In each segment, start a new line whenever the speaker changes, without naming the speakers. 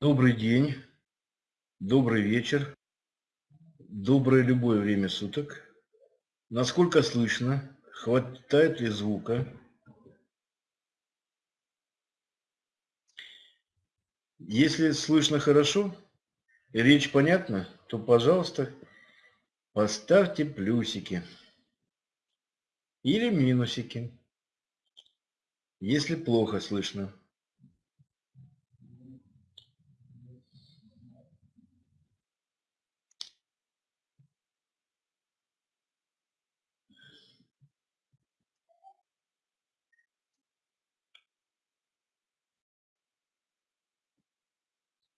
Добрый день, добрый вечер, доброе любое время суток. Насколько слышно? Хватает ли звука? Если слышно хорошо, и речь понятна, то, пожалуйста, поставьте плюсики или минусики, если плохо слышно.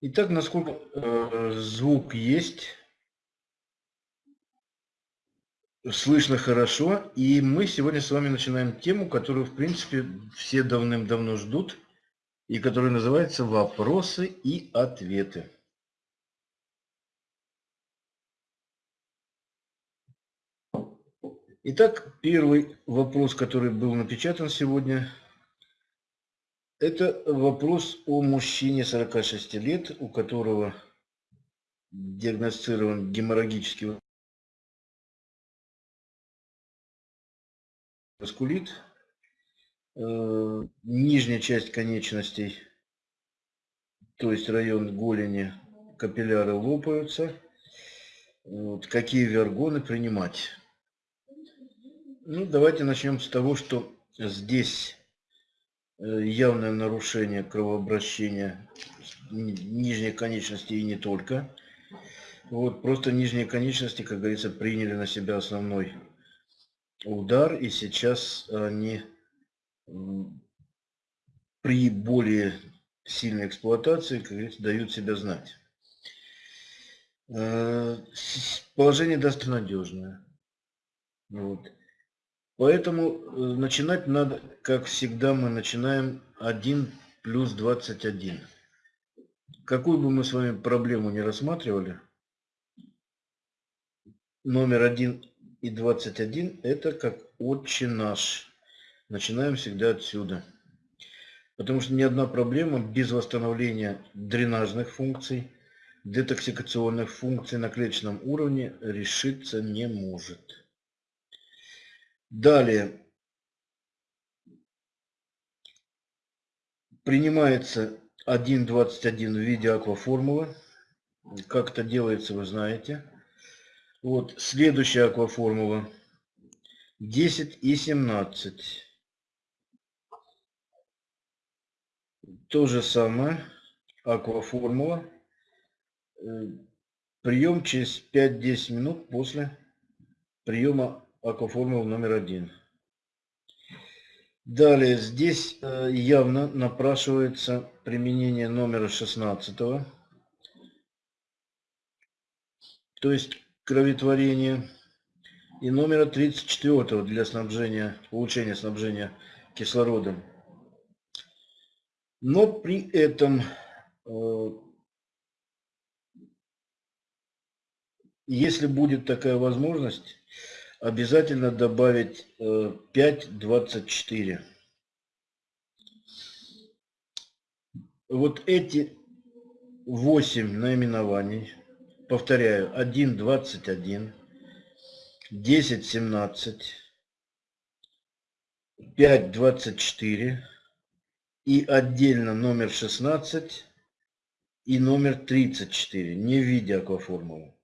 Итак, насколько э, звук есть, слышно хорошо, и мы сегодня с вами начинаем тему, которую, в принципе, все давным-давно ждут, и которая называется «Вопросы и ответы». Итак, первый вопрос, который был напечатан сегодня – это вопрос о мужчине 46 лет, у которого диагностирован геморрагический васкулит, э, нижняя часть конечностей, то есть район голени, капилляры лопаются. Вот, какие вергоны принимать? Ну, давайте начнем с того, что здесь явное нарушение кровообращения нижней конечности и не только. Вот, просто нижние конечности, как говорится, приняли на себя основной удар, и сейчас они при более сильной эксплуатации, как говорится, дают себя знать. Э, положение достаточно надежное. Вот. Поэтому э, начинать надо, как всегда, мы начинаем 1 плюс 21. Какую бы мы с вами проблему не рассматривали, номер 1 и 21 это как отче наш. Начинаем всегда отсюда. Потому что ни одна проблема без восстановления дренажных функций, детоксикационных функций на клеточном уровне решиться не может. Далее. Принимается 1.21 в виде акваформулы. Как это делается, вы знаете. Вот следующая акваформула. 10 и 17. То же самое. Акваформула. Э, прием через 5-10 минут после приема акваформула номер один. Далее, здесь э, явно напрашивается применение номера 16, то есть кроветворение, и номера 34 для снабжения, улучшения снабжения кислородом. Но при этом, э, если будет такая возможность, обязательно добавить 5.24. Э, вот эти 8 наименований, повторяю, 1.21, 10.17, 5.24 и отдельно номер 16 и номер 34, не в виде акваформулы.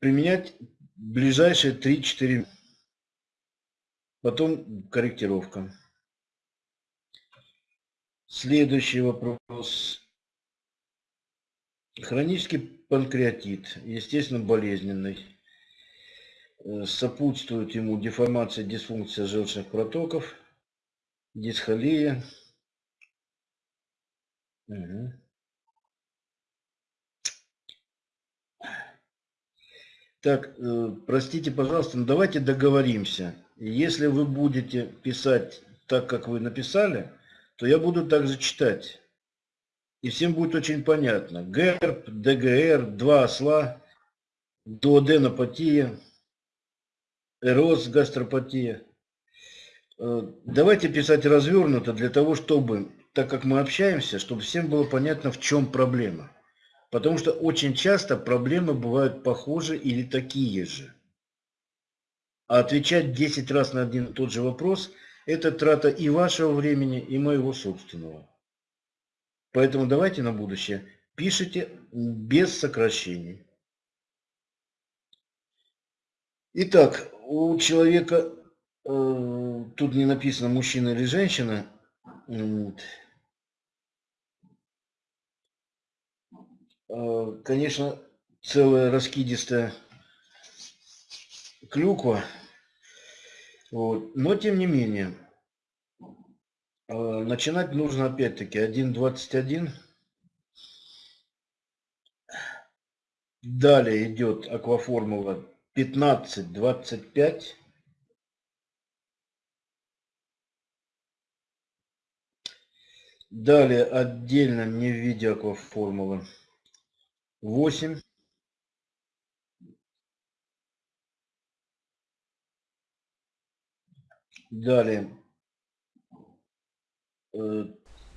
Применять ближайшие 3-4 потом корректировка. Следующий вопрос. Хронический панкреатит, естественно, болезненный. Э, сопутствует ему деформация, дисфункция желчных протоков, дисхолия. Так, э, простите, пожалуйста, но давайте договоримся. Если вы будете писать так, как вы написали, то я буду также читать. И всем будет очень понятно. ГЭРБ, ДГР, два осла, дуоденопатия, эроз, гастропатия. Э, давайте писать развернуто для того, чтобы так как мы общаемся, чтобы всем было понятно, в чем проблема. Потому что очень часто проблемы бывают похожи или такие же. А отвечать 10 раз на один и тот же вопрос – это трата и вашего времени, и моего собственного. Поэтому давайте на будущее пишите без сокращений. Итак, у человека, э, тут не написано мужчина или женщина, э, конечно, целая раскидистая клюква, вот. но тем не менее, э, начинать нужно опять-таки 1.21. Далее идет акваформула 15, 25. Далее отдельно не в виде акваформулы 8. Далее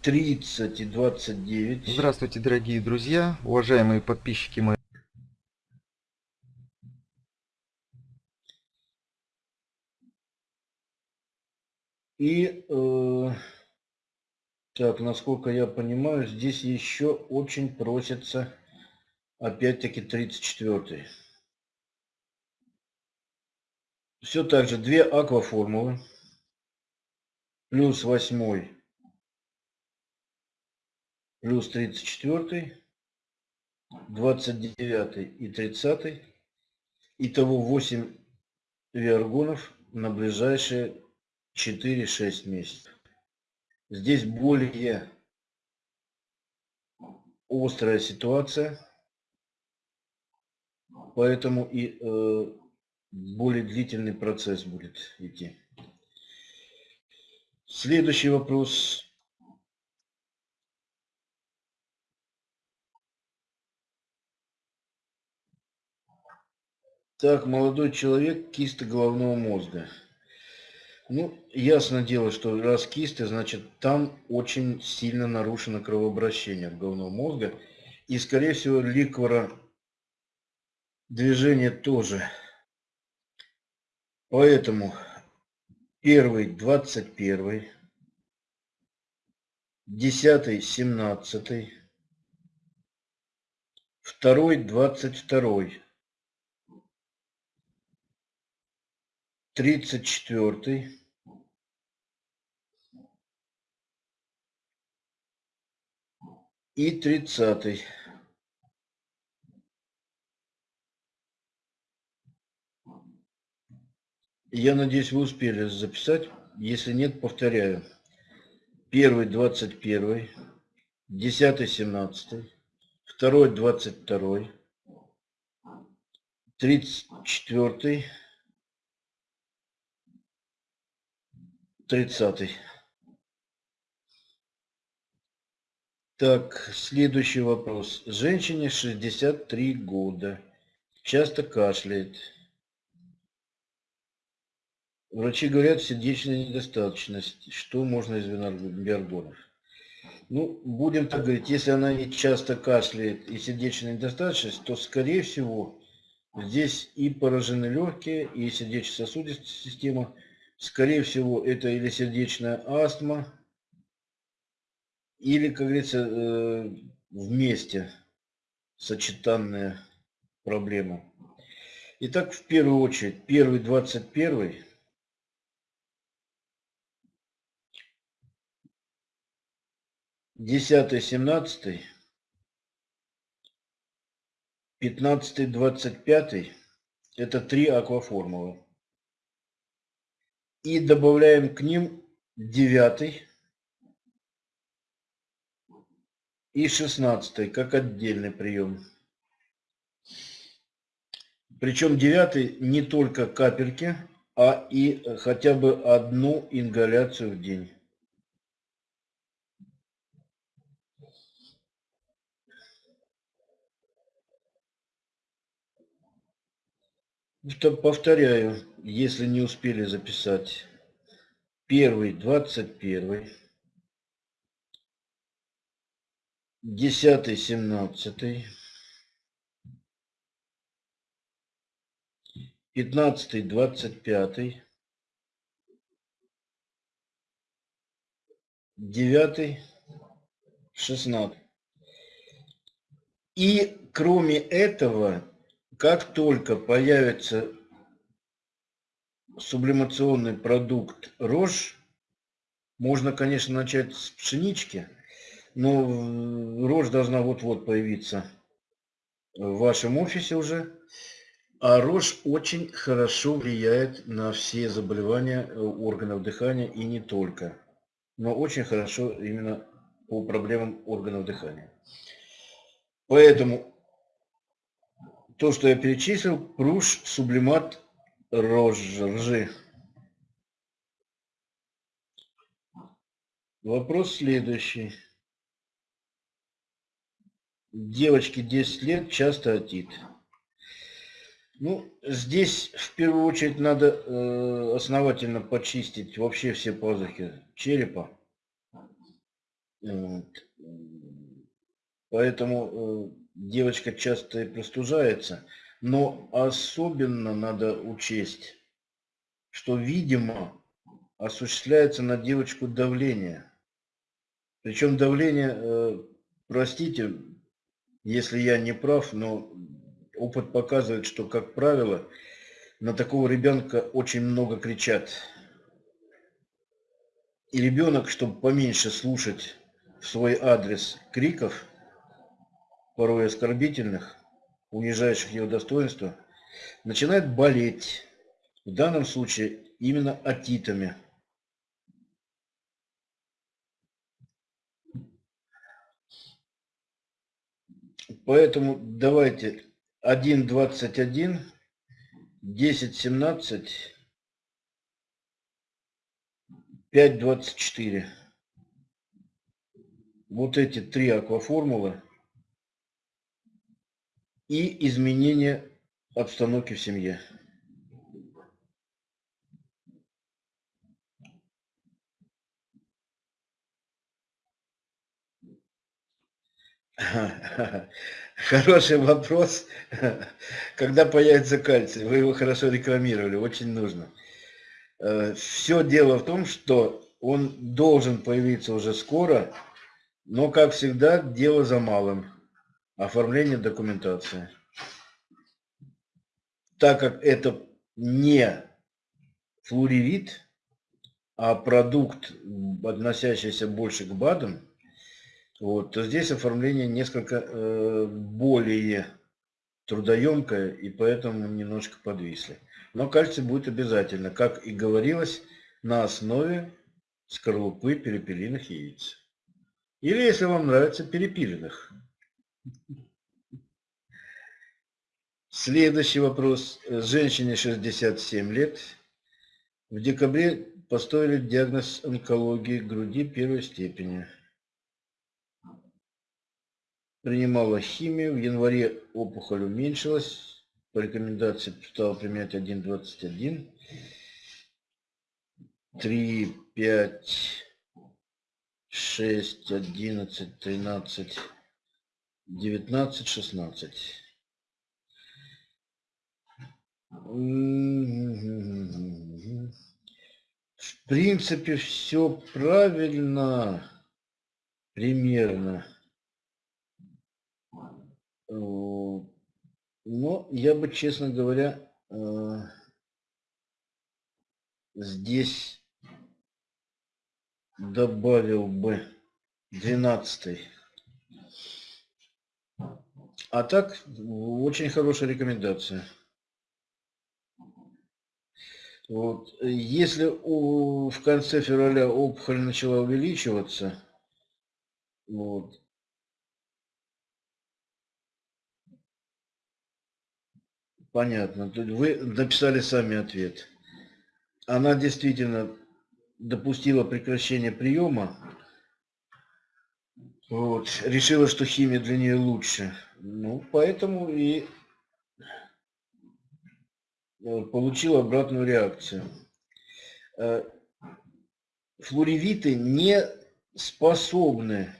30 э, и 29.
Здравствуйте, дорогие друзья, уважаемые подписчики мои.
И, э, так, насколько я понимаю, здесь еще очень просится, опять-таки, 34 Все так же, две акваформулы, плюс 8, плюс 34, 29 и 30. Итого 8 виаргонов на ближайшие 4-6 месяцев. Здесь более острая ситуация, поэтому и э, более длительный процесс будет идти. Следующий вопрос. Так, молодой человек, киста головного мозга. Ну, ясно дело, что раз кисты, значит, там очень сильно нарушено кровообращение головного мозга. И, скорее всего, ликвора движение тоже. Поэтому первый, двадцать первый, десятый, семнадцатый, второй, двадцать второй, тридцать четвертый, и тридцатый. Я надеюсь, вы успели записать. Если нет, повторяю. Первый, двадцать первый, десятый, семнадцатый, второй, двадцать второй, тридцать четвертый, тридцатый. Так, следующий вопрос. Женщине 63 года. Часто кашляет. Врачи говорят, сердечная недостаточность. Что можно из биоргонов? Ну, будем так говорить, если она и часто кашляет, и сердечная недостаточность, то, скорее всего, здесь и поражены легкие, и сердечно-сосудистая система. Скорее всего, это или сердечная астма, или, как говорится, э, вместе сочетанная проблема. Итак, в первую очередь, первый, двадцать первый. Десятый, семнадцатый. Пятнадцатый, двадцать пятый. Это три акваформулы. И добавляем к ним девятый. и 16 как отдельный прием. Причем девятый не только капельки, а и хотя бы одну ингаляцию в день. Повторяю, если не успели записать. Первый, двадцать первый. десятый, семнадцатый, пятнадцатый, двадцать пятый, девятый, шестнадцатый. И кроме этого, как только появится сублимационный продукт рожь, можно, конечно, начать с пшенички, но рожь должна вот-вот появиться в вашем офисе уже. А рожь очень хорошо влияет на все заболевания э, органов дыхания и не только. Но очень хорошо именно по проблемам органов дыхания. Поэтому то, что я перечислил, пруш, сублимат, рожь, ржи. Вопрос следующий. Девочке 10 лет, часто отит. Ну, здесь в первую очередь надо э, основательно почистить вообще все пазухи черепа. Вот. Поэтому э, девочка часто и простужается. Но особенно надо учесть, что, видимо, осуществляется на девочку давление. Причем давление, э, простите, если я не прав, но опыт показывает, что, как правило, на такого ребенка очень много кричат. И ребенок, чтобы поменьше слушать в свой адрес криков, порой оскорбительных, унижающих его достоинство, начинает болеть. В данном случае именно атитами. Поэтому давайте 1.21, 10.17, 5.24. Вот эти три акваформулы и изменение обстановки в семье. Хороший вопрос. Когда появится кальций? Вы его хорошо рекламировали, очень нужно. Э, Все дело в том, что он должен появиться уже скоро, но, как всегда, дело за малым. Оформление документации. Так как это не флуоревит, а продукт, относящийся больше к БАДам, вот, то здесь оформление несколько э, более трудоемкое, и поэтому немножко подвисли. Но кальций будет обязательно, как и говорилось, на основе скорлупы перепелиных яиц. Или, если вам нравится, перепиленных. Следующий вопрос. Женщине 67 лет. В декабре поставили диагноз онкологии груди первой степени принимала химию. В январе опухоль уменьшилась. По рекомендации стала применять 1,21. 3, 5, 6, 11, 13, 19, 16. В принципе, все правильно, примерно. Но я бы, честно говоря, э, здесь добавил бы 12 А так, очень хорошая рекомендация. Вот. Если у, в конце февраля опухоль начала увеличиваться, вот, Понятно. Вы написали сами ответ. Она действительно допустила прекращение приема. Вот. Решила, что химия для нее лучше. Ну, поэтому и э, получила обратную реакцию. Э, флоревиты не способны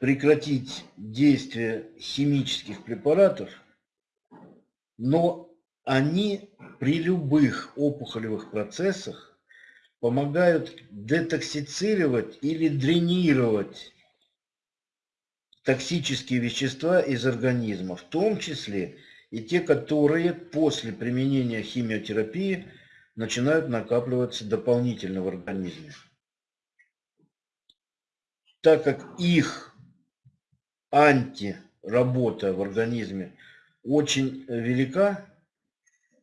прекратить действие химических препаратов, но они при любых опухолевых процессах помогают детоксицировать или дренировать токсические вещества из организма, в том числе и те, которые после применения химиотерапии начинают накапливаться дополнительно в организме. Так как их антиработа в организме очень велика,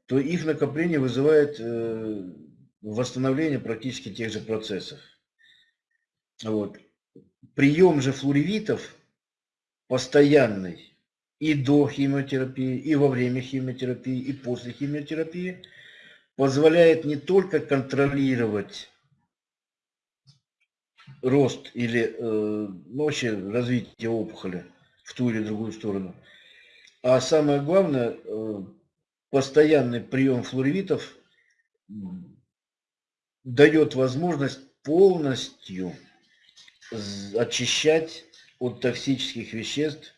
то их накопление вызывает э, восстановление практически тех же процессов. Вот. Прием же флоревитов постоянный и до химиотерапии, и во время химиотерапии, и после химиотерапии позволяет не только контролировать рост или э, ну, вообще развитие опухоли в ту или другую сторону, а самое главное, э, постоянный прием флоревитов дает возможность полностью очищать от токсических веществ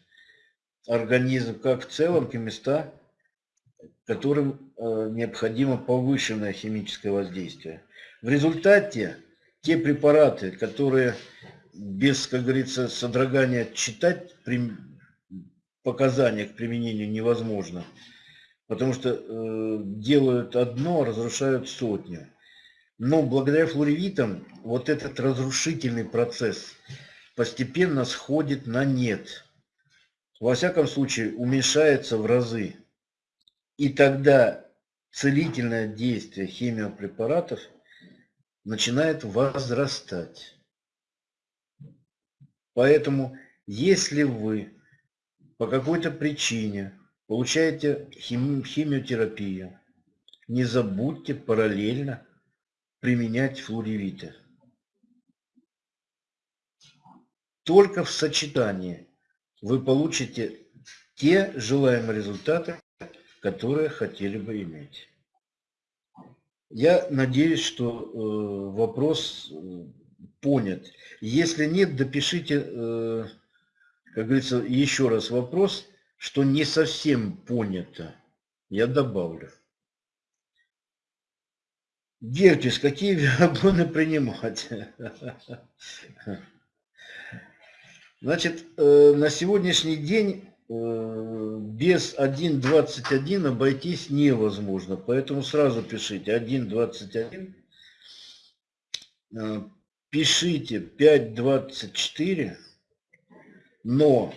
организм как в целом, и места, которым э, необходимо повышенное химическое воздействие. В результате те препараты, которые без, как говорится, содрогания читать при показания к применению невозможно, потому что э, делают одно, разрушают сотню. Но благодаря флоревитам вот этот разрушительный процесс – постепенно сходит на нет. Во всяком случае, уменьшается в разы. И тогда целительное действие химиопрепаратов начинает возрастать. Поэтому, если вы по какой-то причине получаете хими химиотерапию, не забудьте параллельно применять флоревиты. Только в сочетании вы получите те желаемые результаты, которые хотели бы иметь. Я надеюсь, что э, вопрос э, понят. Если нет, допишите, э, как говорится, еще раз вопрос, что не совсем понято. Я добавлю. Герпес, какие виагоны принимать? Значит, э, на сегодняшний день э, без 1.21 обойтись невозможно. Поэтому сразу пишите 1.21. Э, пишите 5.24. Но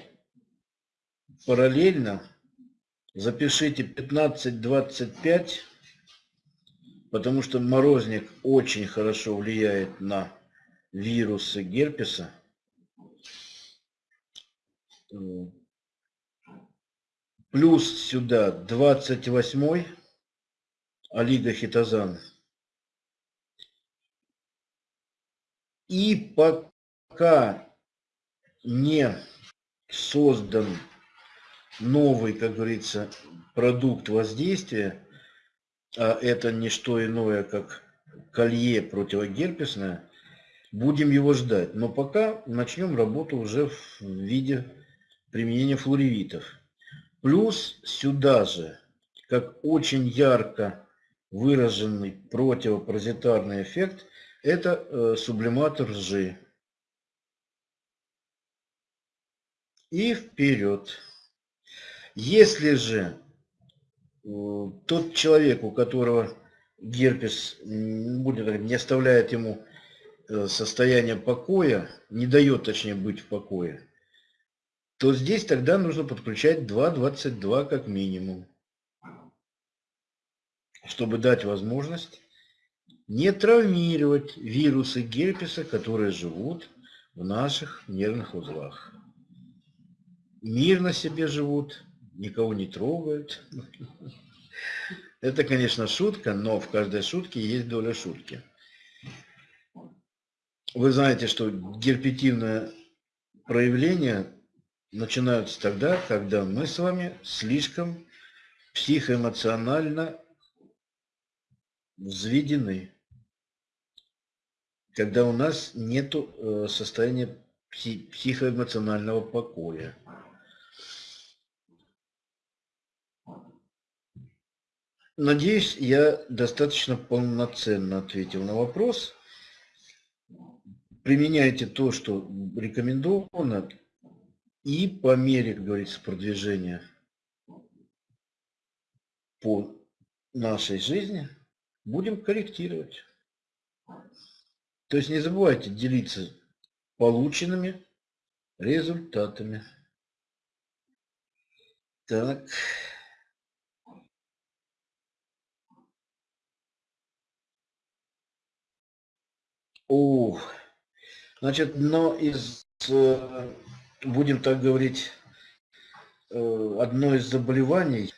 параллельно запишите 15.25. Потому что морозник очень хорошо влияет на вирусы герпеса. Плюс сюда 28 олигохитозан. И пока не создан новый, как говорится, продукт воздействия, а это не что иное, как колье противогерпесное, будем его ждать. Но пока начнем работу уже в виде применения флоревитов. Плюс сюда же, как очень ярко выраженный противопаразитарный эффект, это э, сублиматор ржи. И вперед. Если же э, тот человек, у которого герпес будет, не оставляет ему э, состояние покоя, не дает точнее быть в покое, то здесь тогда нужно подключать 2.22 как минимум, чтобы дать возможность не травмировать вирусы герпеса, которые живут в наших нервных узлах. Мирно себе живут, никого не трогают. Это, конечно, шутка, но в каждой шутке есть доля шутки. Вы знаете, что герпетивное проявление начинаются тогда, когда мы с вами слишком психоэмоционально взведены. Когда у нас нет э, состояния пси психоэмоционального покоя. Надеюсь, я достаточно полноценно ответил на вопрос. Применяйте то, что рекомендовано, и по мере, как говорится, продвижения по нашей жизни будем корректировать. То есть не забывайте делиться полученными результатами. Так. О, значит, но из, э, будем так говорить, э, одно из заболеваний,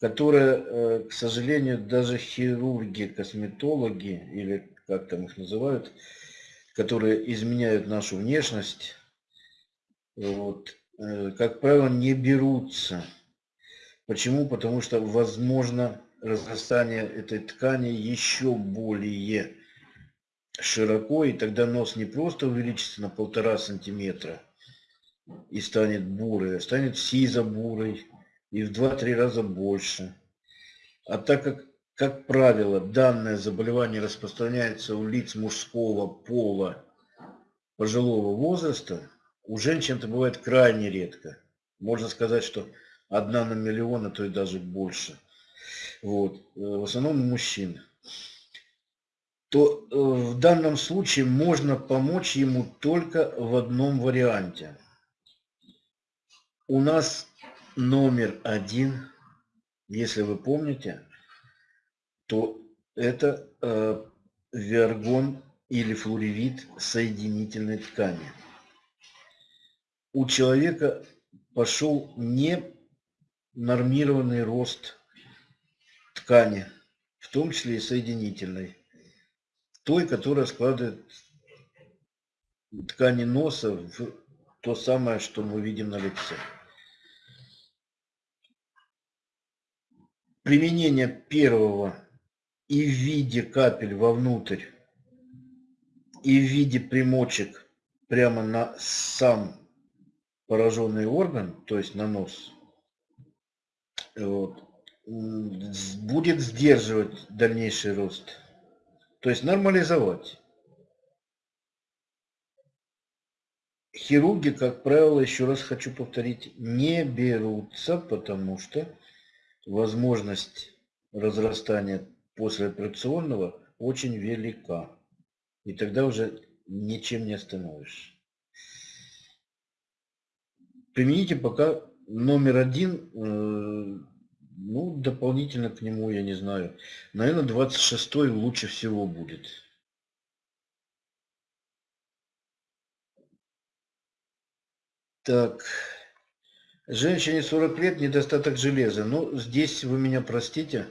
которое, э, к сожалению, даже хирурги, косметологи, или как там их называют, которые изменяют нашу внешность, вот, как правило, не берутся. Почему? Потому что возможно разрастание этой ткани еще более широко, и тогда нос не просто увеличится на полтора сантиметра и станет бурый, а станет сизо-бурый и в 2-3 раза больше. А так как, как правило, данное заболевание распространяется у лиц мужского пола пожилого возраста, у женщин это бывает крайне редко. Можно сказать, что одна на миллион, а то и даже больше. Вот. Э, в основном у мужчин то э, в данном случае можно помочь ему только в одном варианте. У нас номер один, если вы помните, то это э, виаргон или флоревит соединительной ткани. У человека пошел не нормированный рост ткани, в том числе и соединительной той, которая складывает ткани носа в то самое, что мы видим на лице. Применение первого и в виде капель вовнутрь, и в виде примочек прямо на сам пораженный орган, то есть на нос, вот, будет сдерживать дальнейший рост. То есть нормализовать. Хирурги, как правило, еще раз хочу повторить, не берутся, потому что возможность разрастания послеоперационного очень велика. И тогда уже ничем не остановишь. Примените пока номер один э, ну, дополнительно к нему, я не знаю. Наверное, 26 лучше всего будет. Так. Женщине 40 лет, недостаток железа. Ну, здесь вы меня простите.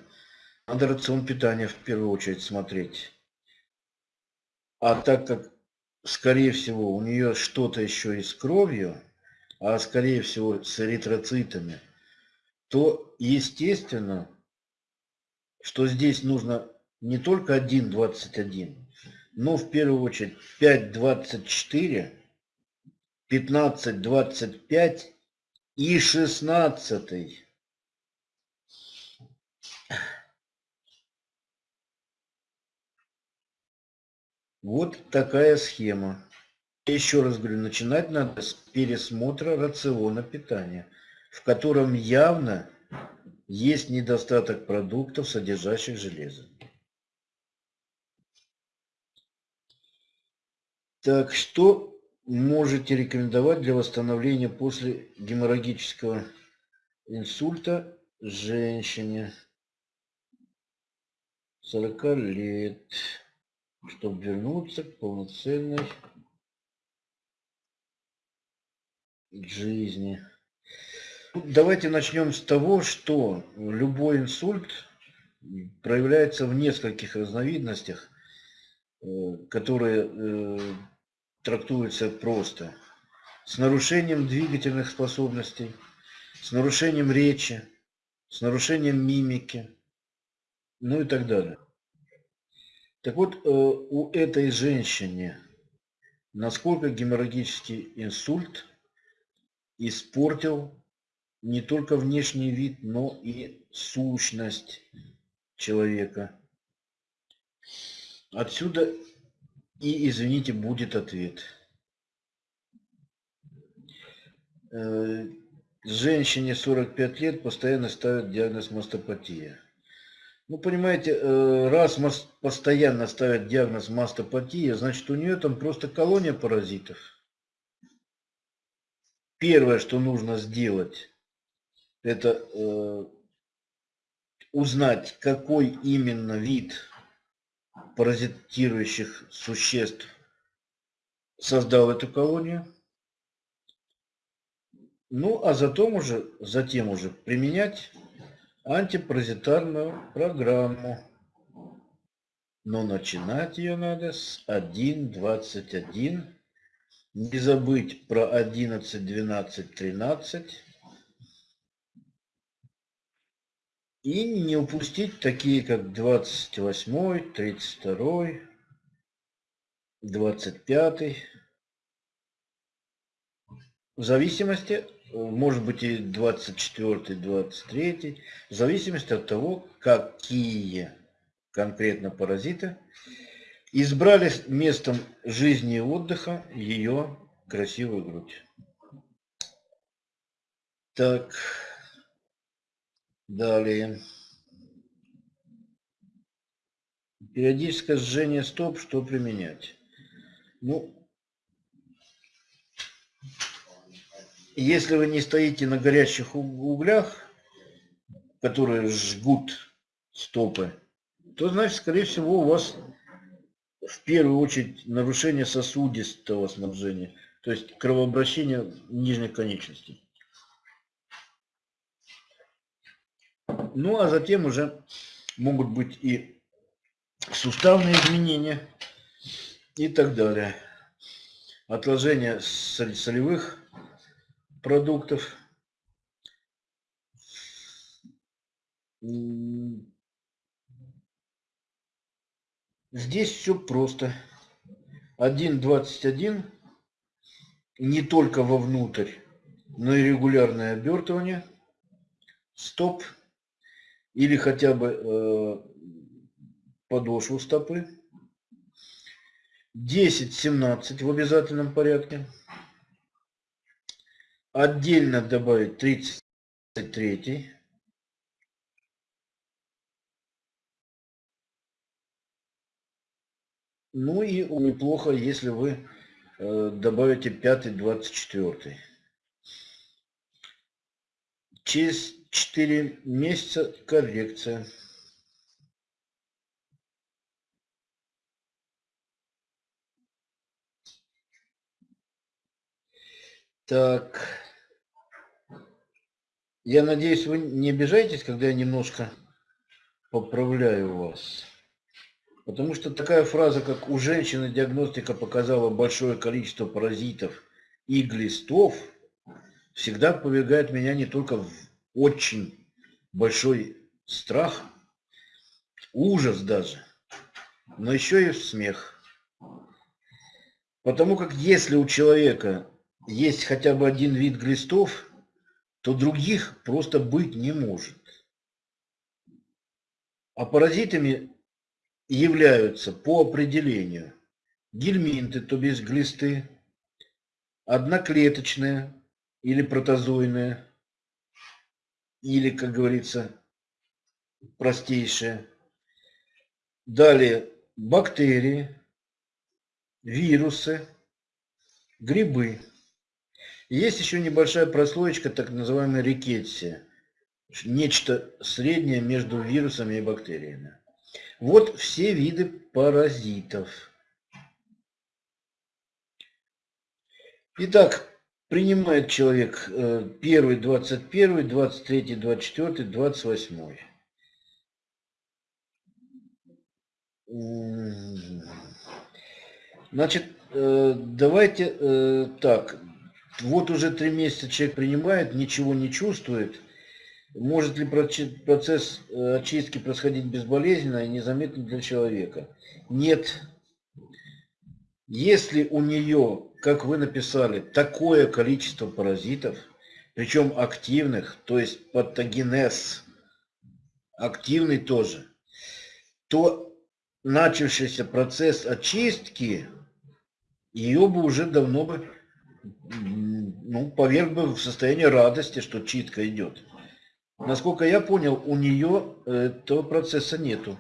Надо рацион питания в первую очередь смотреть. А так как, скорее всего, у нее что-то еще и с кровью, а скорее всего с эритроцитами – то естественно, что здесь нужно не только 1.21, но в первую очередь 5.24, 15.25 и 16. Вот такая схема. Еще раз говорю, начинать надо с пересмотра рациона питания в котором явно есть недостаток продуктов, содержащих железо. Так, что можете рекомендовать для восстановления после геморрагического инсульта женщине 40 лет, чтобы вернуться к полноценной жизни? Давайте начнем с того, что любой инсульт проявляется в нескольких разновидностях, э, которые трактуются просто. С нарушением двигательных способностей, с нарушением речи, с нарушением мимики, ну и так далее. Так вот, э, у этой женщины насколько геморрагический инсульт испортил не только внешний вид, но и сущность человека. Отсюда и, извините, будет ответ. Э, женщине 45 лет постоянно ставят диагноз мастопатия. Ну, понимаете, э, раз постоянно ставят диагноз мастопатия, значит, у нее там просто колония паразитов. Первое, что нужно сделать, это э, узнать, какой именно вид паразитирующих существ создал эту колонию. Ну, а затем уже, затем уже применять антипаразитарную программу. Но начинать ее надо с 1.21. Не забыть про 11, 12, 13. И не упустить такие, как 28, 32, 25. В зависимости может быть и 24, 23, в зависимости от того, какие конкретно паразиты избрали местом жизни и отдыха ее красивую грудь. Так, далее. Периодическое сжение стоп, что применять? Ну, если вы не стоите на горящих углях, которые жгут стопы, то значит, скорее всего, у вас в первую очередь нарушение сосудистого снабжения, то есть кровообращение нижних конечностей. Ну, а затем уже могут быть и суставные изменения и так далее. Отложение солевых продуктов. Здесь все просто. 1.21 не только вовнутрь, но и регулярное обертывание. Стоп. Или хотя бы э, подошву стопы. 10-17 в обязательном порядке. Отдельно добавить 33. Ну и неплохо, если вы э, добавите 5 24. Через 4 месяца коррекция. Так. Я надеюсь, вы не обижаетесь, когда я немножко поправляю вас. Потому что такая фраза, как «у женщины диагностика показала большое количество паразитов и глистов», всегда повергает меня не только в очень большой страх, ужас даже, но еще и смех. Потому как если у человека есть хотя бы один вид глистов, то других просто быть не может. А паразитами являются по определению гельминты, то есть глисты, одноклеточные или протозойные, или, как говорится, простейшие. Далее бактерии, вирусы, грибы. Есть еще небольшая прослоечка, так называемая рикетсия. Нечто среднее между вирусами и бактериями. Вот все виды паразитов. Итак, принимает человек э, первый, двадцать первый, двадцать третий, двадцать четвертый, двадцать восьмой. Значит, э, давайте э, так, вот уже три месяца человек принимает, ничего не чувствует. Может ли процесс э, очистки происходить безболезненно и незаметно для человека? Нет. Если у нее, как вы написали, такое количество паразитов, причем активных, то есть патогенез, активный тоже, то начавшийся процесс очистки, ее бы уже давно бы, ну, поверг бы в состояние радости, что чистка идет. Насколько я понял, у нее этого процесса нету.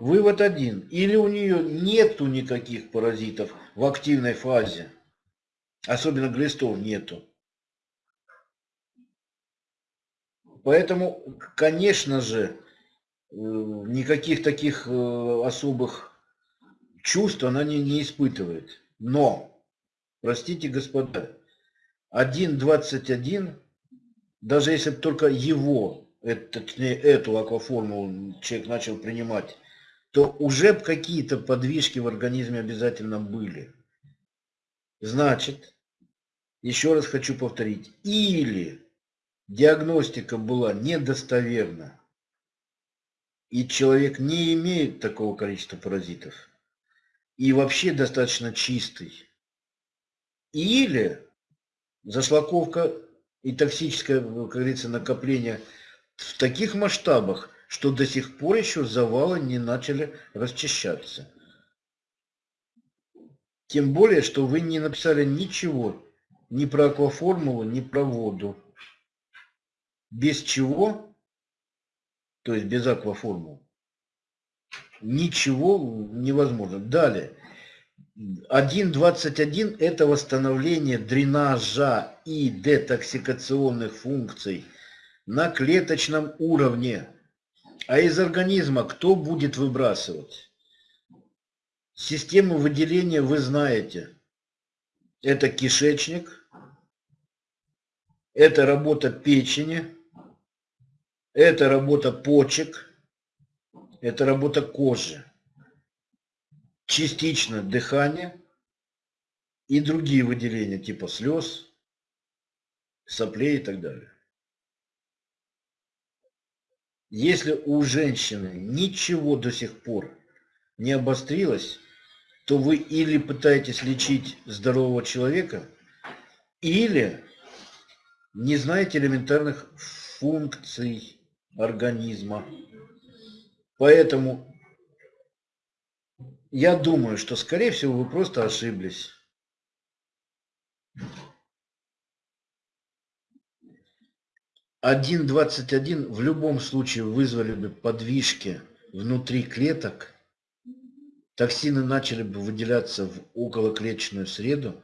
Вывод один. Или у нее нету никаких паразитов в активной фазе. Особенно глистов нету. Поэтому, конечно же, э, никаких таких э, особых чувств она не, не испытывает. Но, простите, господа, 1.21, даже если бы только его, это, точнее, эту акваформулу человек начал принимать то уже какие-то подвижки в организме обязательно были. Значит, еще раз хочу повторить, или диагностика была недостоверна, и человек не имеет такого количества паразитов, и вообще достаточно чистый, или зашлаковка и токсическое, как говорится, накопление в таких масштабах, что до сих пор еще завалы не начали расчищаться. Тем более, что вы не написали ничего ни про акваформулу, ни про воду. Без чего, то есть без акваформулы, ничего невозможно. Далее. 1.21 это восстановление дренажа и детоксикационных функций на клеточном уровне. А из организма кто будет выбрасывать? Систему выделения вы знаете. Это кишечник, это работа печени, это работа почек, это работа кожи, частично дыхание и другие выделения типа слез, соплей и так далее. Если у женщины ничего до сих пор не обострилось, то вы или пытаетесь лечить здорового человека, или не знаете элементарных функций организма. Поэтому я думаю, что, скорее всего, вы просто ошиблись. 1.21 в любом случае вызвали бы подвижки внутри клеток, токсины начали бы выделяться в околоклеточную среду,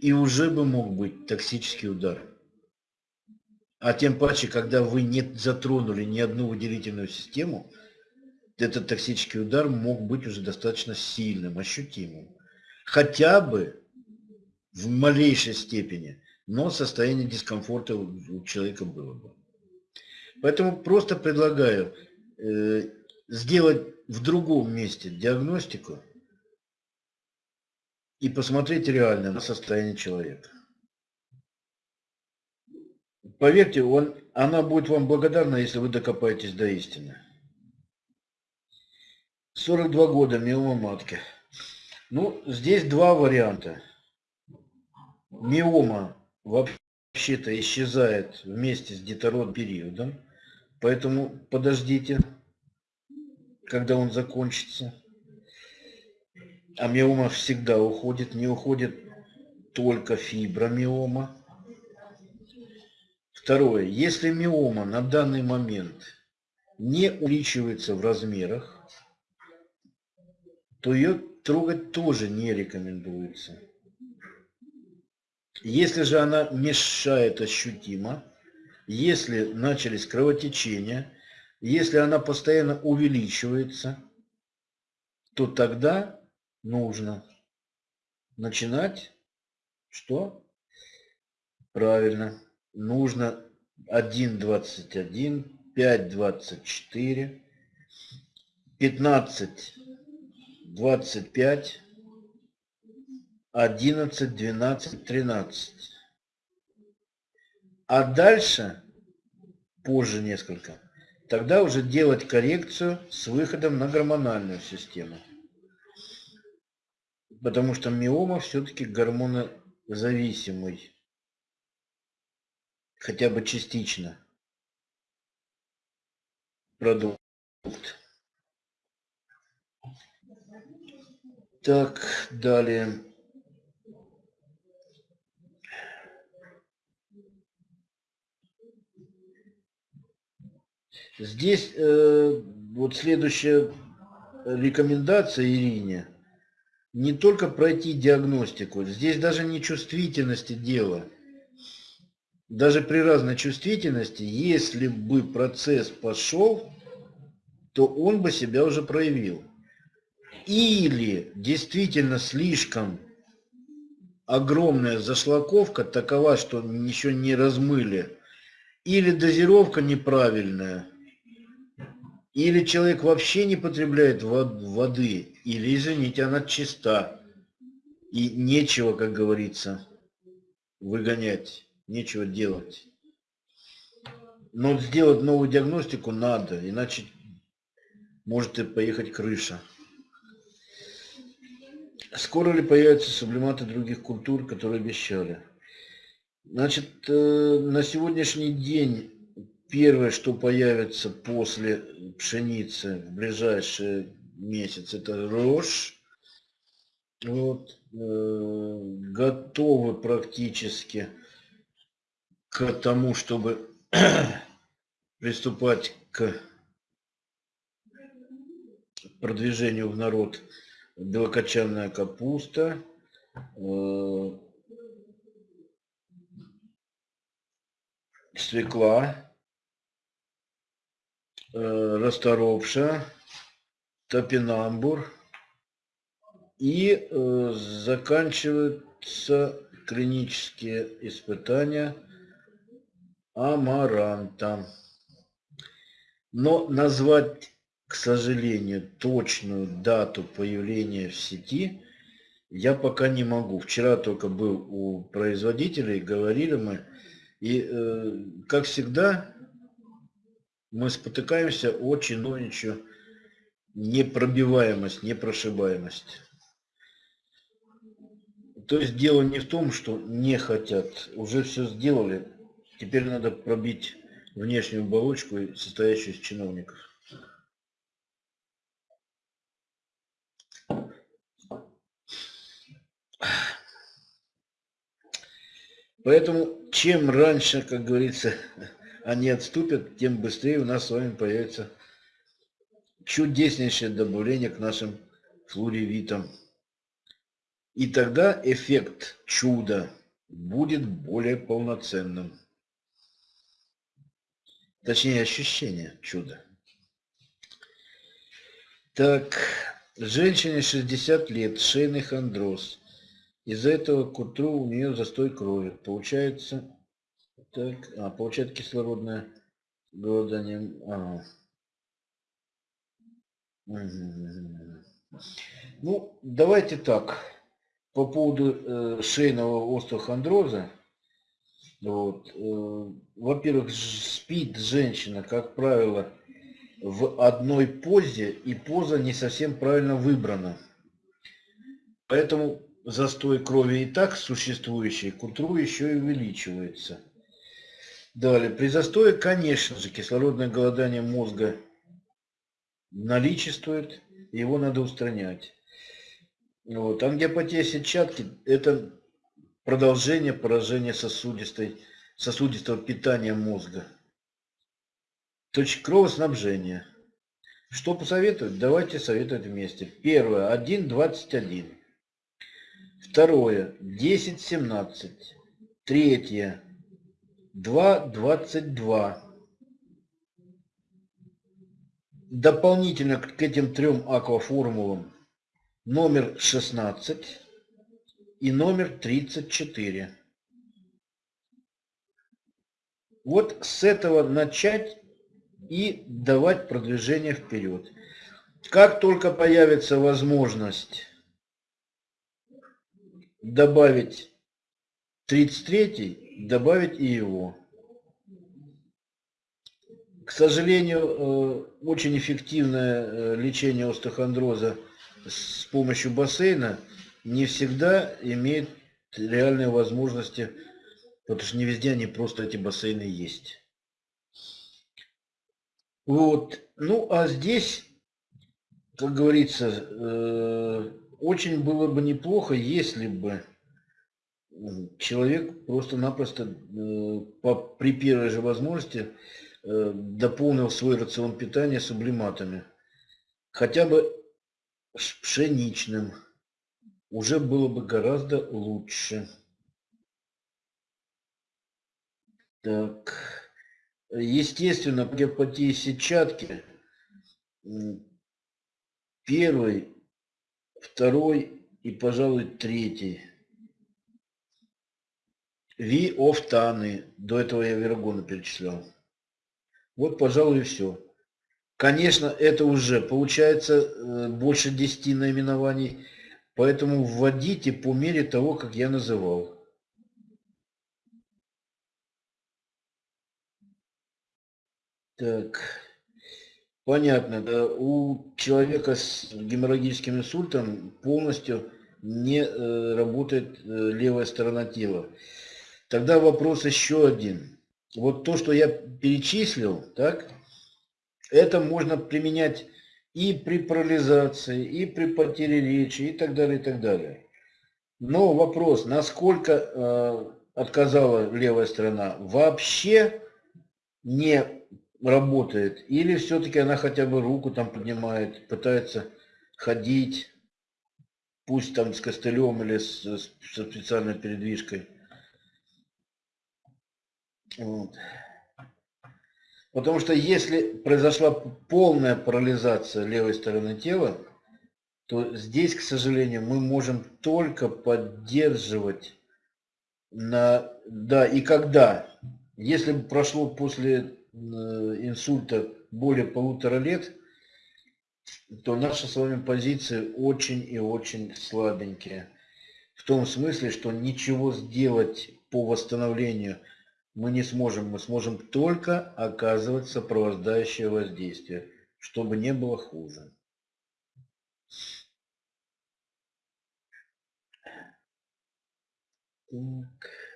и уже бы мог быть токсический удар. А тем паче, когда вы не затронули ни одну выделительную систему, этот токсический удар мог быть уже достаточно сильным, ощутимым. Хотя бы в малейшей степени но состояние дискомфорта у человека было бы. Поэтому просто предлагаю э, сделать в другом месте диагностику и посмотреть реально на состояние человека. Поверьте, он, она будет вам благодарна, если вы докопаетесь до истины. 42 года, миома матки. Ну, здесь два варианта. Миома вообще-то исчезает вместе с детород периодом, поэтому подождите, когда он закончится. А миома всегда уходит, не уходит только фибромиома. Второе. Если миома на данный момент не увеличивается в размерах, то ее трогать тоже не рекомендуется. Если же она мешает ощутимо, если начались кровотечения, если она постоянно увеличивается, то тогда нужно начинать что? Правильно. Нужно 1.21, 5.24, 15.25, 11, 12, 13. А дальше, позже несколько, тогда уже делать коррекцию с выходом на гормональную систему. потому что миома все-таки гормонозависимый. Хотя бы частично. Продукт. Так, далее. Здесь э, вот следующая рекомендация Ирине. Не только пройти диагностику, здесь даже не чувствительности дело. Даже при разной чувствительности, если бы процесс пошел, то он бы себя уже проявил. Или действительно слишком огромная зашлаковка такова, что еще не размыли, или дозировка неправильная, или человек вообще не потребляет воды, или, извините, она чиста. И нечего, как говорится, выгонять, нечего делать. Но сделать новую диагностику надо, иначе может и поехать крыша. Скоро ли появятся сублиматы других культур, которые обещали? Значит, э, на сегодняшний день Первое, что появится после пшеницы в ближайший месяц, это рожь. Вот, э, готовы практически к тому, чтобы приступать к продвижению в народ. Белокочанная капуста, э, свекла, Э, расторопша, топинамбур и э, заканчиваются клинические испытания амаранта. Но назвать, к сожалению, точную дату появления в сети я пока не могу. Вчера только был у производителей, говорили мы. И, э, как всегда, мы спотыкаемся о чиновничью непробиваемость, непрошибаемость. То есть дело не в том, что не хотят, уже все сделали, теперь надо пробить внешнюю оболочку, состоящую из чиновников. Поэтому чем раньше, как говорится, они отступят, тем быстрее у нас с вами появится чудеснейшее добавление к нашим флоревитам. И тогда эффект чуда будет более полноценным. Точнее, ощущение чуда. Так, женщине 60 лет, шейный хондроз. Из-за этого к утру у нее застой крови. Получается так, а, получает кислородное голодание. А. Ну, давайте так. По поводу э, шейного остеохондроза. Вот, э, во-первых, спит женщина, как правило, в одной позе, и поза не совсем правильно выбрана. Поэтому застой крови и так существующий к утру еще и увеличивается. Далее, при застое, конечно же, кислородное голодание мозга наличествует, его надо устранять. Вот. Ангиопатия сетчатки – это продолжение поражения сосудистой, сосудистого питания мозга. Точка кровоснабжения. Что посоветовать? Давайте советовать вместе. Первое. 1.21. Второе. 10.17. Третье. 2.22. Дополнительно к этим трем акваформулам номер 16 и номер 34. Вот с этого начать и давать продвижение вперед. Как только появится возможность добавить 33 добавить и его. К сожалению, э, очень эффективное э, лечение остеохондроза с помощью бассейна не всегда имеют реальные возможности, потому что не везде они просто эти бассейны есть. Вот. Ну, а здесь, как говорится, э, очень было бы неплохо, если бы человек просто-напросто э, при первой же возможности э, дополнил свой рацион питания сублиматами. Хотя бы пшеничным. Уже было бы гораздо лучше. Так. Естественно, гепатии сетчатки первый, второй и, пожалуй, третий Виофтаны. До этого я вергона перечислял. Вот, пожалуй, и все. Конечно, это уже получается э, больше 10 наименований, поэтому вводите по мере того, как я называл. Так, понятно. Да, у человека с геморрагическим инсультом полностью не э, работает э, левая сторона тела. Тогда вопрос еще один. Вот то, что я перечислил, так, это можно применять и при парализации, и при потере речи, и так далее, и так далее. Но вопрос, насколько э, отказала левая сторона, вообще не работает, или все-таки она хотя бы руку там поднимает, пытается ходить, пусть там с костылем или с, со специальной передвижкой. Вот. Потому что если произошла полная парализация левой стороны тела, то здесь, к сожалению, мы можем только поддерживать на... Да, и когда? Если прошло после э, инсульта более полутора лет, то наши с вами позиции очень и очень слабенькие. В том смысле, что ничего сделать по восстановлению – мы не сможем, мы сможем только оказывать сопровождающее воздействие, чтобы не было хуже. Так.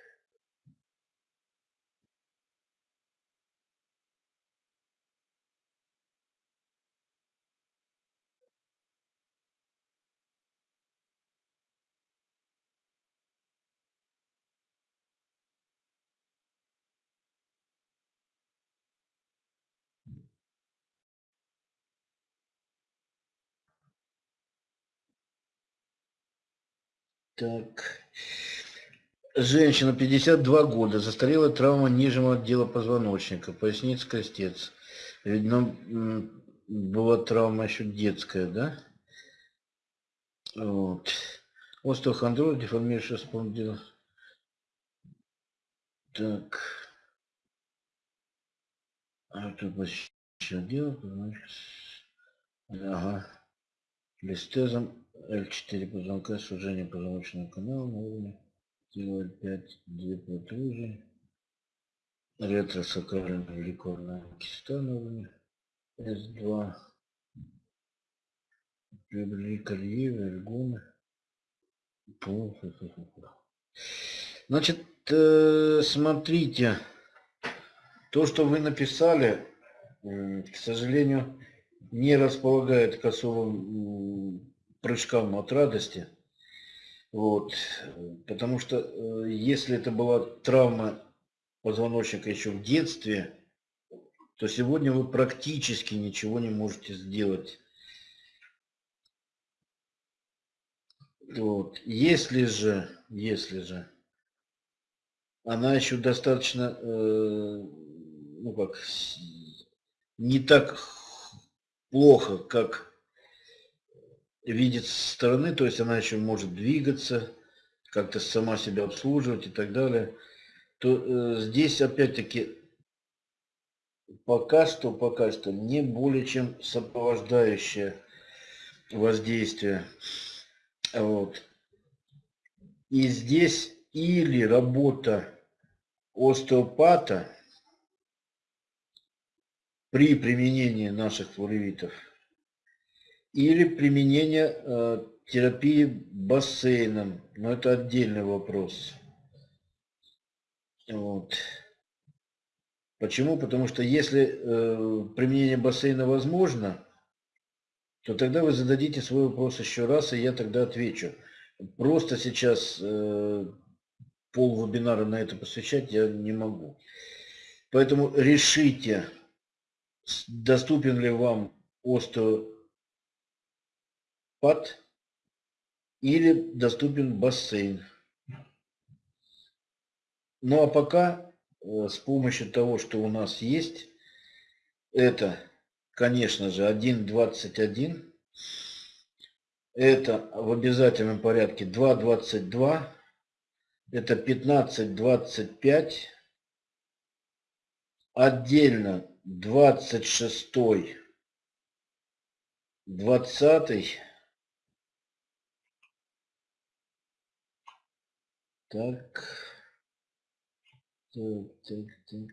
Так. Женщина, 52 года, застарелая травма нижнего отдела позвоночника, поясница, крестец. Видно, была травма еще детская, да? Вот. Остеохондроз, деформирующая спондил. Так. А тут еще дело, Ага. Листезом L4 позвонка, сужение позвоночного канала на уровне T05, две протрузии, ретросакральная великорная киста на уровне S2, приобрели колье, вергуны. Значит, э, смотрите, то, что вы написали, к сожалению, не располагает к особым прыжкам от радости. Вот. Потому что э, если это была травма позвоночника еще в детстве, то сегодня вы практически ничего не можете сделать. Вот. Если же, если же она еще достаточно, э, ну как, не так плохо, как видит со стороны, то есть она еще может двигаться, как-то сама себя обслуживать и так далее, то э, здесь опять-таки пока что, пока что не более чем сопровождающее воздействие. Вот. И здесь или работа остеопата при применении наших флоревитов – или применение э, терапии бассейном, но это отдельный вопрос. Вот. Почему? Потому что если э, применение бассейна возможно, то тогда вы зададите свой вопрос еще раз, и я тогда отвечу. Просто сейчас э, пол вебинара на это посвящать я не могу. Поэтому решите, доступен ли вам остеопат или доступен бассейн. Ну а пока э, с помощью того, что у нас есть, это, конечно же, 1.21, это в обязательном порядке 2.22, это 15.25, отдельно 26, 20, так, так, так, так.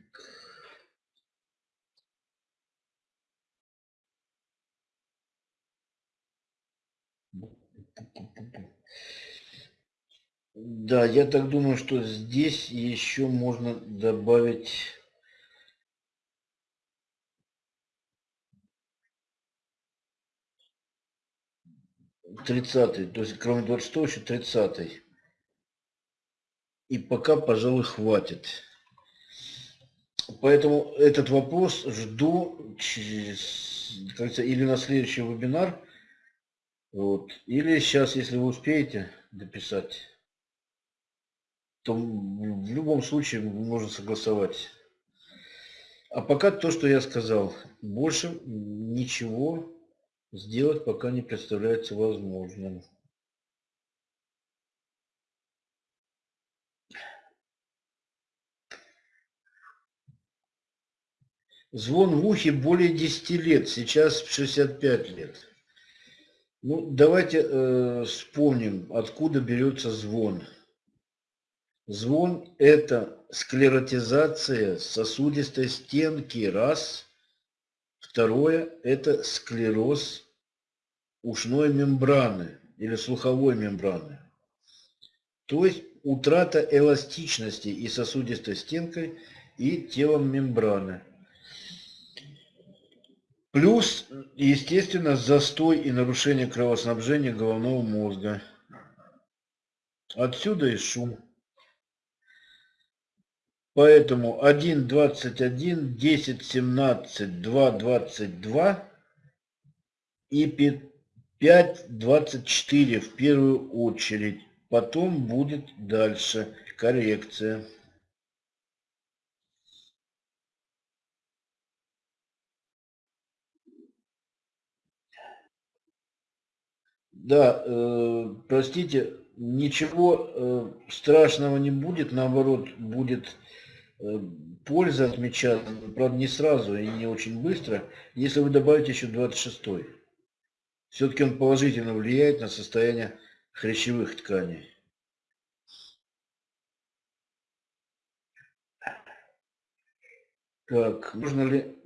Да, я так думаю, что здесь еще можно добавить тридцатый, то есть кроме 26 еще тридцатый. И пока, пожалуй, хватит. Поэтому этот вопрос жду через, или на следующий вебинар, вот, или сейчас, если вы успеете дописать, то в любом случае можно согласовать. А пока то, что я сказал, больше ничего сделать пока не представляется возможным. Звон в ухе более 10 лет, сейчас 65 лет. Ну, давайте э, вспомним, откуда берется звон. Звон – это склеротизация сосудистой стенки, раз. Второе – это склероз ушной мембраны или слуховой мембраны. То есть утрата эластичности и сосудистой стенкой, и телом мембраны. Плюс, естественно, застой и нарушение кровоснабжения головного мозга. Отсюда и шум. Поэтому 1.21, 10.17, 2.22 и 5.24 в первую очередь. Потом будет дальше коррекция. Да, э, простите, ничего э, страшного не будет, наоборот, будет э, польза отмечаться, правда, не сразу и не очень быстро, если вы добавите еще 26 -й. Все-таки он положительно влияет на состояние хрящевых тканей. Так, можно ли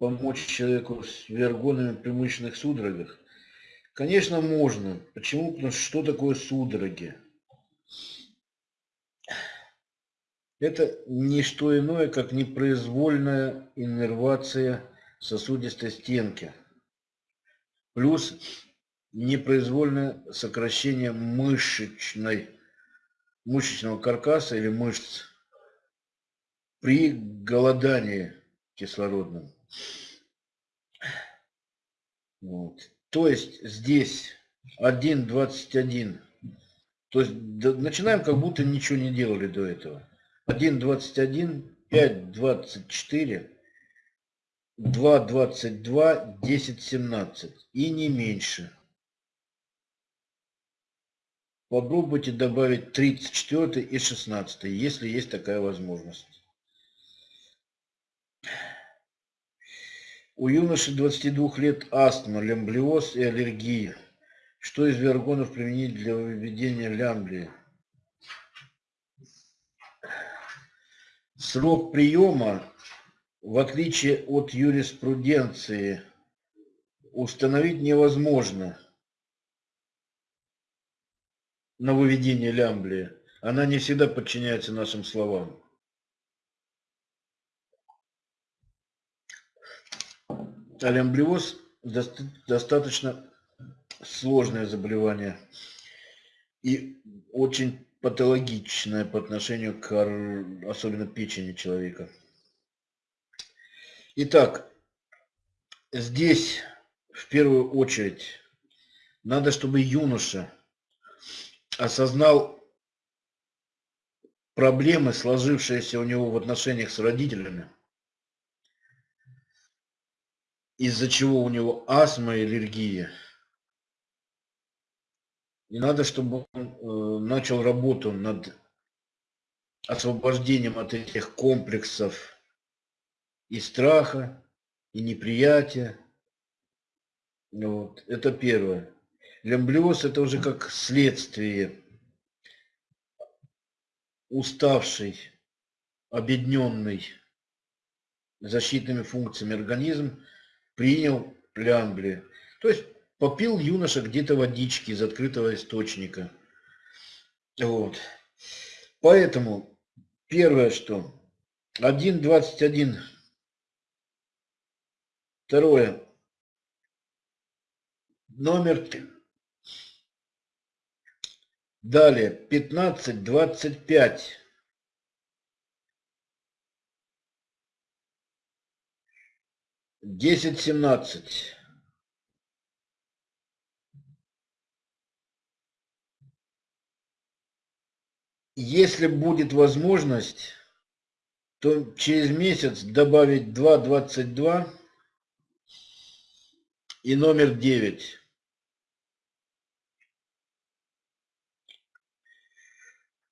помочь человеку с вергонами при мышечных судорогах? Конечно, можно. Почему? Потому что что такое судороги? Это не что иное, как непроизвольная иннервация сосудистой стенки. Плюс непроизвольное сокращение мышечной, мышечного каркаса или мышц при голодании кислородном. Вот. То есть здесь 1.21. То есть начинаем, как будто ничего не делали до этого. 1.21, 5.24, 2.22, 10.17 и не меньше. Попробуйте добавить 34 и 16, если есть такая возможность. У юноши 22 лет астма, лямблиоз и аллергия. Что из вергонов применить для выведения лямблии? Срок приема, в отличие от юриспруденции, установить невозможно. на выведение лямблии, она не всегда подчиняется нашим словам. А лямблиоз достаточно сложное заболевание и очень патологичное по отношению к особенно печени человека. Итак, здесь в первую очередь надо, чтобы юноша осознал проблемы, сложившиеся у него в отношениях с родителями, из-за чего у него астма и аллергия. И надо, чтобы он э, начал работу над освобождением от этих комплексов и страха, и неприятия. Вот. Это первое. Лямблиоз это уже как следствие уставший, обедненный защитными функциями организм принял лямбли. То есть попил юноша где-то водички из открытого источника. Вот. Поэтому первое, что 1.21. Второе. Номер Далее, 15, 25. Десять, семнадцать. Если будет возможность, то через месяц добавить два двадцать два и номер девять.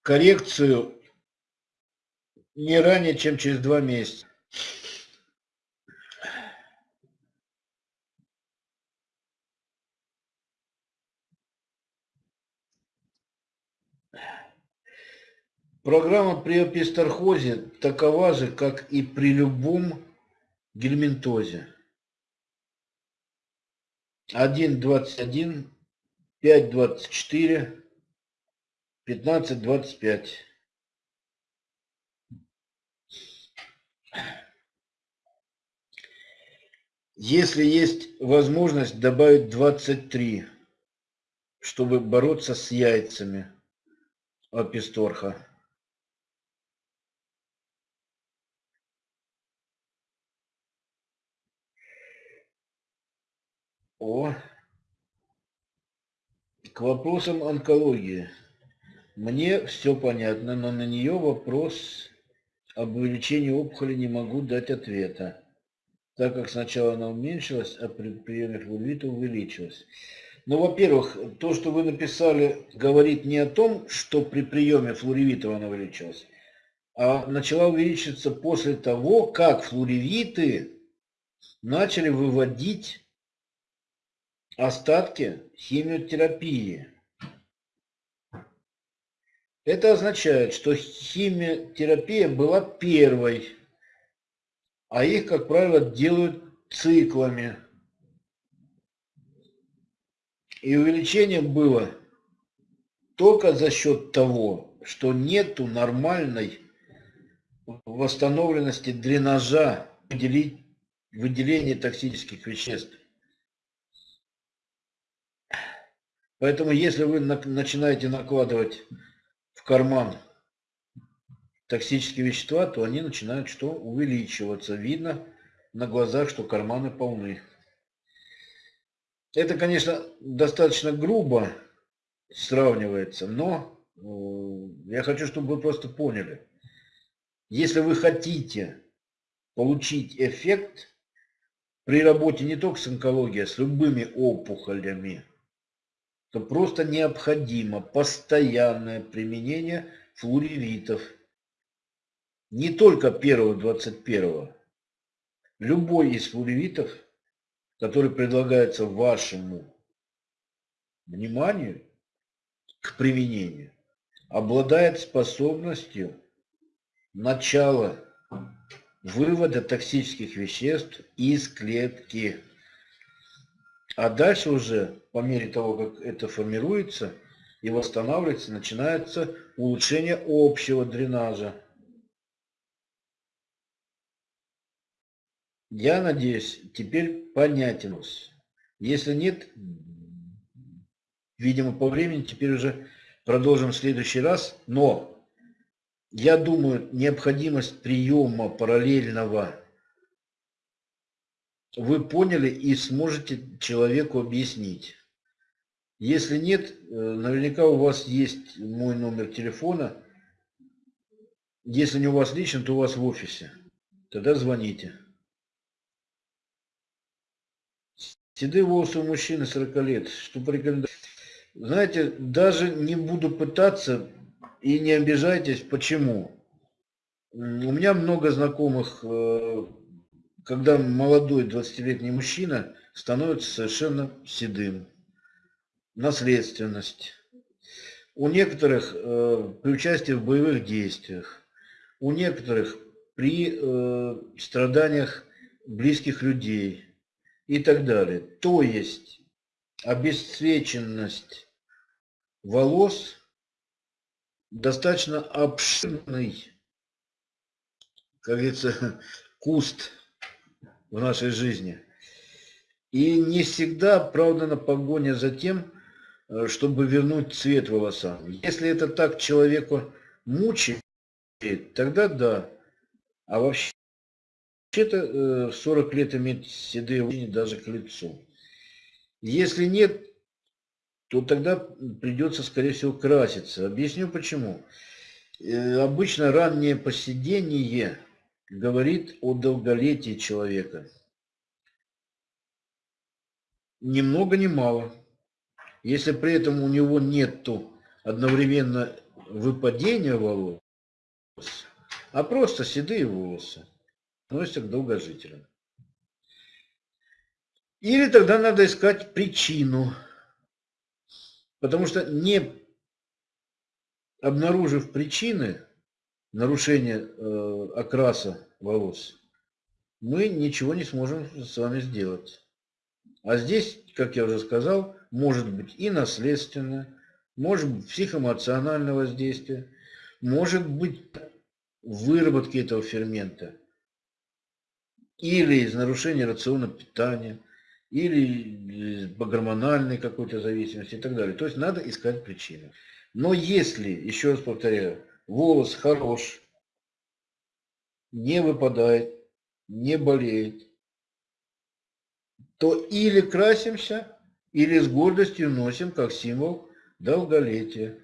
коррекцию не ранее, чем через два месяца. Программа при эпистархозе такова же, как и при любом гельминтозе. 1.21, 5.24, пятнадцать двадцать пять если есть возможность добавить двадцать три чтобы бороться с яйцами аписторха о к вопросам онкологии мне все понятно, но на нее вопрос об увеличении опухоли не могу дать ответа, так как сначала она уменьшилась, а при приеме флуорита увеличилась. Ну, во-первых, то, что вы написали, говорит не о том, что при приеме флуоревита она увеличилась, а начала увеличиваться после того, как флуоревиты начали выводить остатки химиотерапии. Это означает, что химиотерапия была первой, а их, как правило, делают циклами. И увеличение было только за счет того, что нету нормальной восстановленности дренажа, выделения токсических веществ. Поэтому если вы начинаете накладывать в карман токсические вещества, то они начинают что? Увеличиваться. Видно на глазах, что карманы полны. Это, конечно, достаточно грубо сравнивается, но э, я хочу, чтобы вы просто поняли. Если вы хотите получить эффект при работе не только с онкологией, а с любыми опухолями, то просто необходимо постоянное применение флуоревитов. Не только первого 21 Любой из флуоревитов, который предлагается вашему вниманию к применению, обладает способностью начала вывода токсических веществ из клетки. А дальше уже, по мере того, как это формируется, и восстанавливается, начинается улучшение общего дренажа. Я надеюсь, теперь понятен. Если нет, видимо, по времени, теперь уже продолжим в следующий раз. Но я думаю, необходимость приема параллельного вы поняли и сможете человеку объяснить. Если нет, э, наверняка у вас есть мой номер телефона. Если не у вас лично, то у вас в офисе. Тогда звоните. Седые волосы у мужчины 40 лет. Что порекомендовать? Знаете, даже не буду пытаться и не обижайтесь, почему. У меня много знакомых, э, когда молодой 20-летний мужчина становится совершенно седым наследственность. У некоторых э, при участии в боевых действиях, у некоторых при э, страданиях близких людей и так далее. То есть обесцвеченность волос достаточно обширный, как говорится, куст в нашей жизни. И не всегда оправдана погоня за тем, Э, чтобы вернуть цвет волосам. Если это так человеку мучает, тогда да. А вообще-то э, 40 лет иметь седые волосы даже к лицу. Если нет, то тогда придется, скорее всего, краситься. Объясню почему. Э, обычно раннее поседение говорит о долголетии человека. Ни много ни мало. Если при этом у него нету одновременно выпадения волос, а просто седые волосы, относятся к долгожителям. Или тогда надо искать причину, потому что не обнаружив причины нарушения э, окраса волос, мы ничего не сможем с вами сделать. А здесь, как я уже сказал, может быть и наследственное, может быть психоэмоциональное воздействие, может быть выработки этого фермента, или из нарушения рациона питания, или по гормональной какой-то зависимости и так далее. То есть надо искать причины. Но если, еще раз повторяю, волос хорош, не выпадает, не болеет, то или красимся, или с гордостью носим как символ долголетия.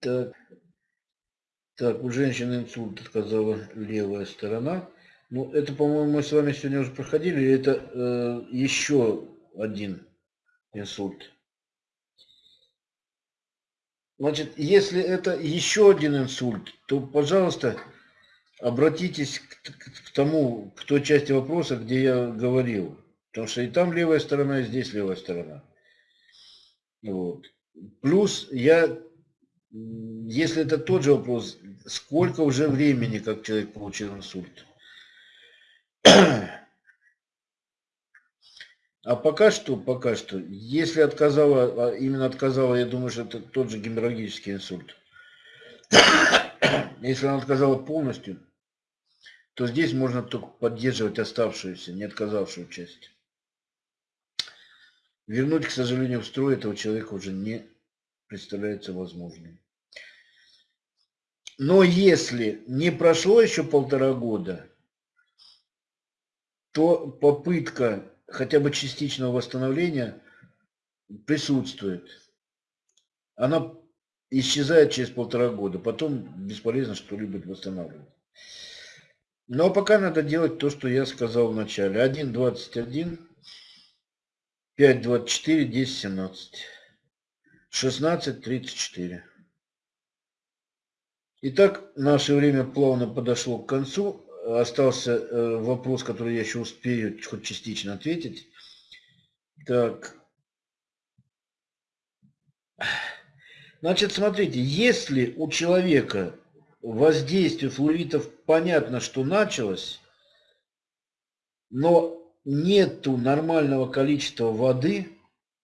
Так, так у женщины инсульт отказала левая сторона. Ну, это, по-моему, мы с вами сегодня уже проходили. Это э, еще один инсульт. Значит, если это еще один инсульт, то, пожалуйста, обратитесь к, к, тому, к той части вопроса, где я говорил. Потому что и там левая сторона, и здесь левая сторона. Вот. Плюс я, если это тот же вопрос, сколько уже времени, как человек получил инсульт? А пока что, пока что, если отказала, а именно отказала, я думаю, что это тот же геморрагический инсульт. Если она отказала полностью, то здесь можно только поддерживать оставшуюся, не отказавшую часть. Вернуть, к сожалению, в строй этого человека уже не представляется возможным. Но если не прошло еще полтора года, то попытка хотя бы частичного восстановления присутствует. Она исчезает через полтора года, потом бесполезно что-либо восстанавливать. Но пока надо делать то, что я сказал в начале. 1.21, 5.24, 10.17, 16.34. Итак, наше время плавно подошло к концу. Остался э, вопрос, который я еще успею хоть частично ответить. Так. Значит, смотрите, если у человека воздействие флуоритов понятно, что началось, но нету нормального количества воды,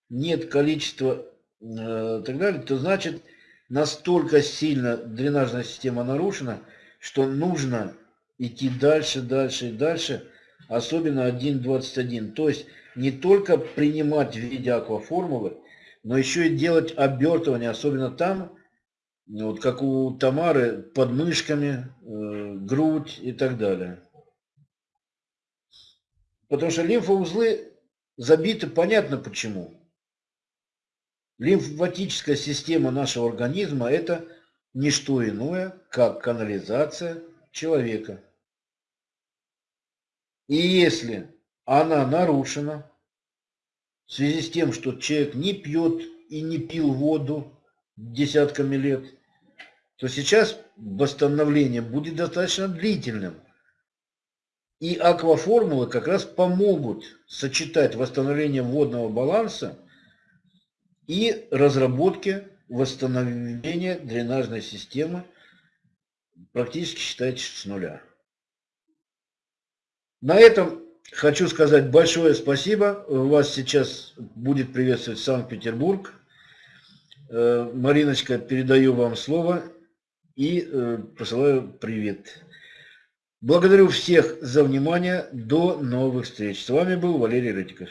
нет количества э, так далее, то значит настолько сильно дренажная система нарушена, что нужно идти дальше, дальше и дальше, особенно 1.21. То есть не только принимать в виде акваформулы, но еще и делать обертывание, особенно там, вот как у Тамары, под мышками, э, грудь и так далее. Потому что лимфоузлы забиты, понятно почему. Лимфатическая система нашего организма – это не что иное, как канализация человека. И если она нарушена в связи с тем, что человек не пьет и не пил воду десятками лет, то сейчас восстановление будет достаточно длительным. И акваформулы как раз помогут сочетать восстановление водного баланса и разработке восстановления дренажной системы практически считайте с нуля. На этом хочу сказать большое спасибо. Вас сейчас будет приветствовать Санкт-Петербург. Э, Мариночка, передаю вам слово и э, посылаю привет. Благодарю всех за внимание. До новых встреч. С вами был Валерий Рытиков.